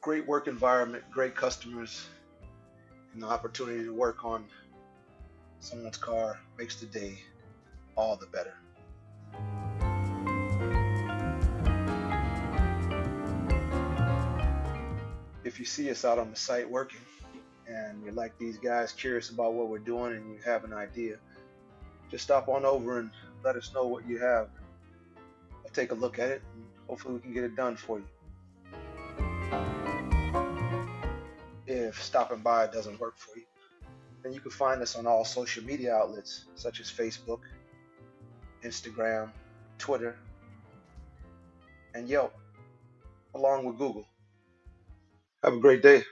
great work environment, great customers, and the opportunity to work on someone's car makes the day all the better. If you see us out on the site working and you're like these guys, curious about what we're doing, and you have an idea, just stop on over and let us know what you have. I'll take a look at it and hopefully we can get it done for you. Stopping by doesn't work for you, then you can find us on all social media outlets such as Facebook, Instagram, Twitter, and Yelp, along with Google. Have a great day.